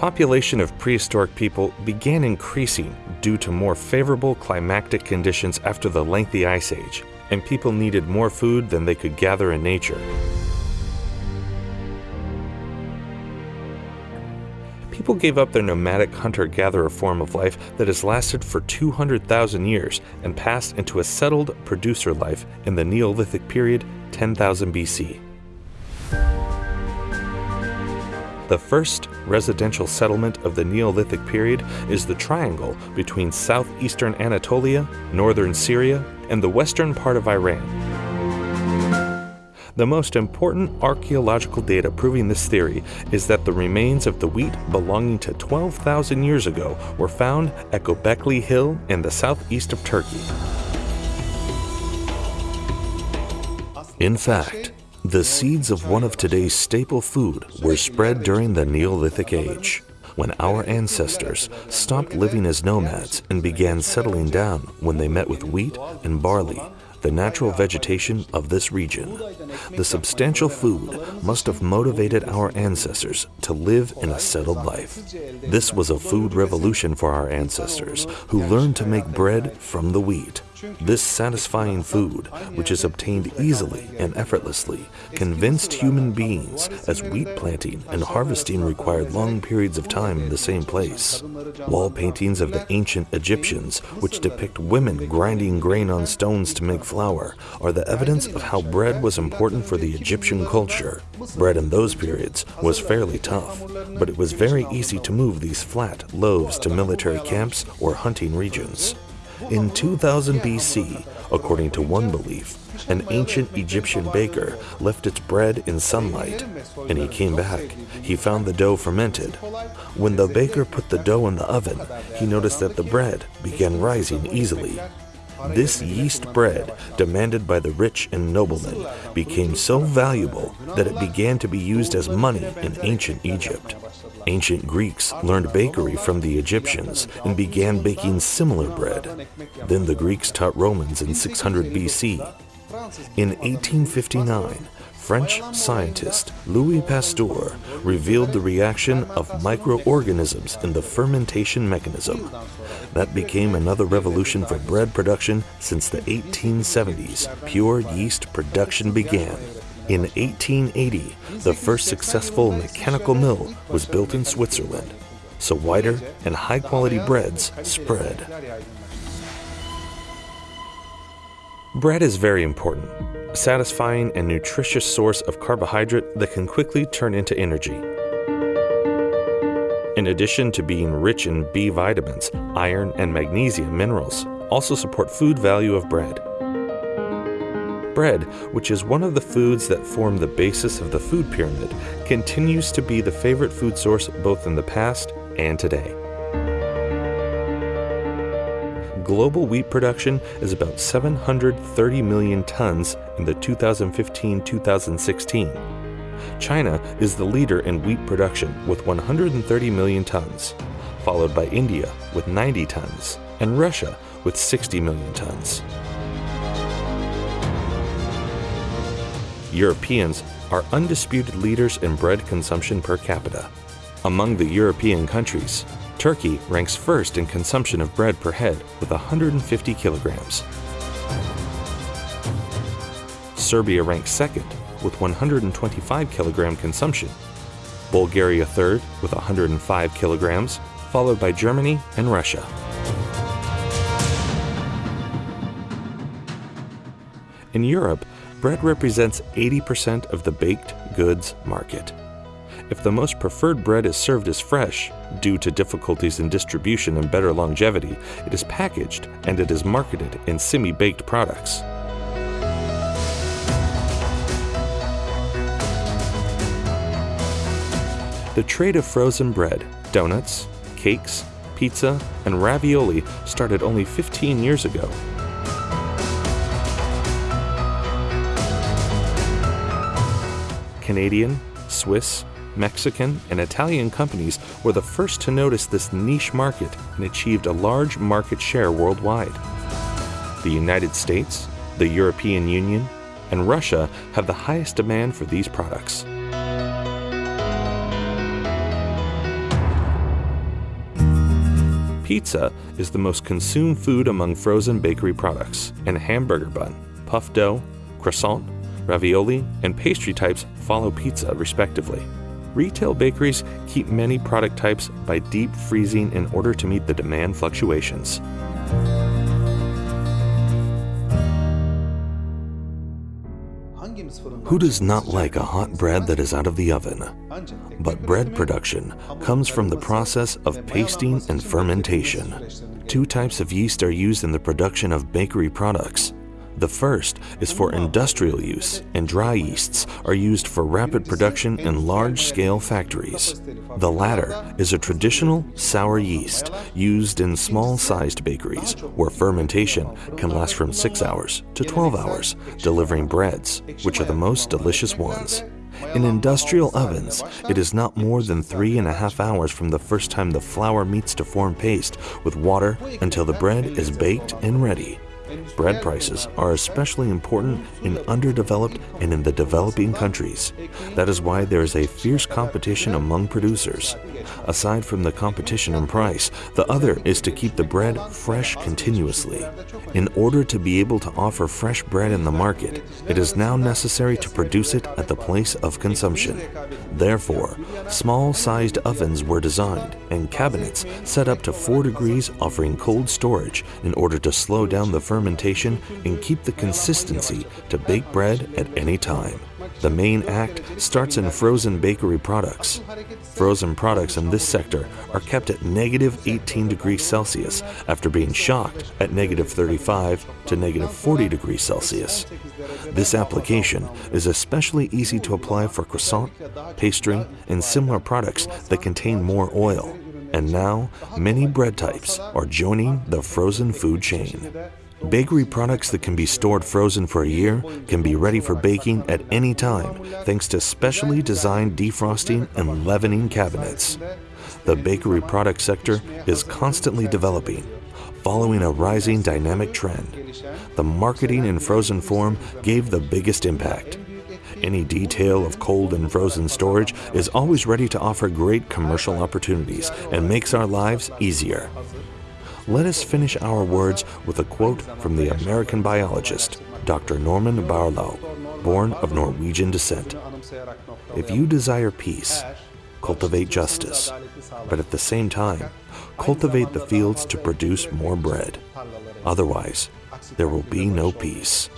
population of prehistoric people began increasing due to more favorable climatic conditions after the lengthy ice age, and people needed more food than they could gather in nature. People gave up their nomadic hunter gatherer form of life that has lasted for 200,000 years and passed into a settled producer life in the Neolithic period 10,000 BC. The first residential settlement of the Neolithic period is the triangle between southeastern Anatolia, northern Syria, and the western part of Iran. The most important archaeological data proving this theory is that the remains of the wheat belonging to 12,000 years ago were found at Göbekli Hill in the southeast of Turkey. In fact, the seeds of one of today's staple food were spread during the Neolithic Age, when our ancestors stopped living as nomads and began settling down when they met with wheat and barley, the natural vegetation of this region. The substantial food must have motivated our ancestors to live in a settled life. This was a food revolution for our ancestors, who learned to make bread from the wheat. This satisfying food, which is obtained easily and effortlessly, convinced human beings as wheat planting and harvesting required long periods of time in the same place. Wall paintings of the ancient Egyptians, which depict women grinding grain on stones to make flour, are the evidence of how bread was important for the Egyptian culture. Bread in those periods was fairly tough, but it was very easy to move these flat loaves to military camps or hunting regions. In 2000 BC, according to one belief, an ancient Egyptian baker left its bread in sunlight, and he came back. He found the dough fermented. When the baker put the dough in the oven, he noticed that the bread began rising easily. This yeast bread, demanded by the rich and noblemen, became so valuable that it began to be used as money in ancient Egypt. Ancient Greeks learned bakery from the Egyptians and began baking similar bread. Then the Greeks taught Romans in 600 BC. In 1859, French scientist Louis Pasteur revealed the reaction of microorganisms in the fermentation mechanism. That became another revolution for bread production since the 1870s. Pure yeast production began. In 1880, the first successful mechanical mill was built in Switzerland, so wider and high quality breads spread. Bread is very important, satisfying and nutritious source of carbohydrate that can quickly turn into energy. In addition to being rich in B vitamins, iron and magnesium minerals also support food value of bread. Bread, which is one of the foods that form the basis of the food pyramid, continues to be the favorite food source both in the past and today. Global wheat production is about 730 million tons in the 2015 2016. China is the leader in wheat production with 130 million tons, followed by India with 90 tons, and Russia with 60 million tons. Europeans are undisputed leaders in bread consumption per capita. Among the European countries, Turkey ranks first in consumption of bread per head with 150 kilograms. Serbia ranks second with 125 kilogram consumption. Bulgaria third with 105 kilograms, followed by Germany and Russia. In Europe, bread represents 80% of the baked goods market. If the most preferred bread is served as fresh, due to difficulties in distribution and better longevity, it is packaged and it is marketed in semi baked products. The trade of frozen bread, donuts, cakes, pizza, and ravioli started only 15 years ago. Canadian, Swiss, Mexican, and Italian companies were the first to notice this niche market and achieved a large market share worldwide. The United States, the European Union, and Russia have the highest demand for these products. Pizza is the most consumed food among frozen bakery products, and hamburger bun, puff dough, croissant, ravioli, and pastry types follow pizza respectively. Retail bakeries keep many product types by deep freezing in order to meet the demand fluctuations. Who does not like a hot bread that is out of the oven? But bread production comes from the process of pasting and fermentation. Two types of yeast are used in the production of bakery products. The first is for industrial use, and dry yeasts are used for rapid production in large-scale factories. The latter is a traditional sour yeast used in small-sized bakeries, where fermentation can last from 6 hours to 12 hours, delivering breads, which are the most delicious ones. In industrial ovens, it is not more than three and a half hours from the first time the flour meets to form paste with water until the bread is baked and ready. Bread prices are especially important in underdeveloped and in the developing countries. That is why there is a fierce competition among producers. Aside from the competition in price, the other is to keep the bread fresh continuously. In order to be able to offer fresh bread in the market, it is now necessary to produce it at the place of consumption. Therefore, small-sized ovens were designed and cabinets set up to 4 degrees offering cold storage in order to slow down the fermentation and keep the consistency to bake bread at any time. The main act starts in frozen bakery products. Frozen products in this sector are kept at negative 18 degrees Celsius after being shocked at negative 35 to negative 40 degrees Celsius. This application is especially easy to apply for croissant, pastry, and similar products that contain more oil. And now, many bread types are joining the frozen food chain. Bakery products that can be stored frozen for a year can be ready for baking at any time thanks to specially designed defrosting and leavening cabinets. The bakery product sector is constantly developing, following a rising dynamic trend. The marketing in frozen form gave the biggest impact. Any detail of cold and frozen storage is always ready to offer great commercial opportunities and makes our lives easier let us finish our words with a quote from the American biologist, Dr. Norman Borlaug, born of Norwegian descent. If you desire peace, cultivate justice, but at the same time, cultivate the fields to produce more bread. Otherwise, there will be no peace.